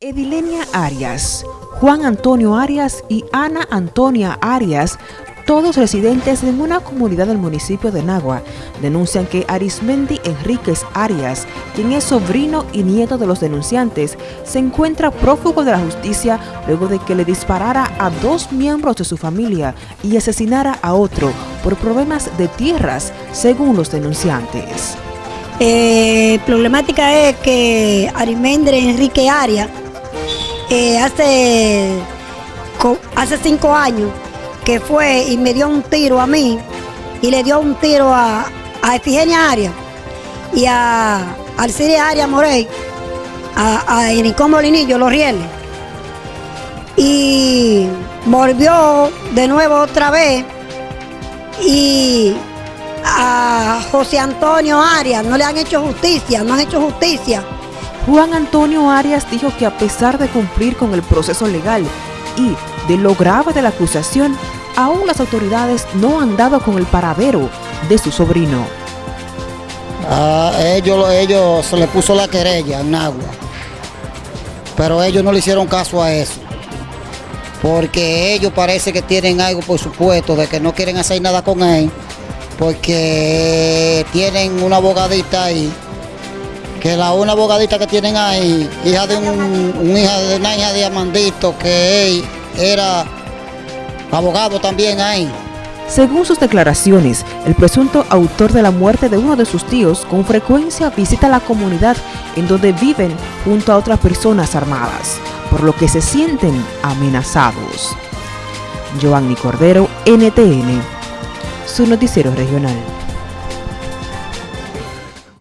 Edilenia Arias, Juan Antonio Arias y Ana Antonia Arias, todos residentes en una comunidad del municipio de Nagua, denuncian que Arismendi Enríquez Arias, quien es sobrino y nieto de los denunciantes, se encuentra prófugo de la justicia luego de que le disparara a dos miembros de su familia y asesinara a otro por problemas de tierras, según los denunciantes. Eh, problemática es que Arismendi Enrique Arias eh, hace, hace cinco años que fue y me dio un tiro a mí y le dio un tiro a, a Efigenia Arias y a Alciria Arias Morey, a, a Molinillo, Los Rieles. Y volvió de nuevo otra vez y a José Antonio Arias no le han hecho justicia, no han hecho justicia. Juan Antonio Arias dijo que a pesar de cumplir con el proceso legal y de lo grave de la acusación, aún las autoridades no han dado con el paradero de su sobrino. A ellos, ellos se le puso la querella en agua, pero ellos no le hicieron caso a eso, porque ellos parece que tienen algo por supuesto de que no quieren hacer nada con él, porque tienen una abogadita ahí que la una abogadita que tienen ahí, hija de un, hija de una hija de Amandito, que él era abogado también ahí. Según sus declaraciones, el presunto autor de la muerte de uno de sus tíos con frecuencia visita la comunidad en donde viven junto a otras personas armadas, por lo que se sienten amenazados. Giovanni Cordero, NTN, su noticiero regional.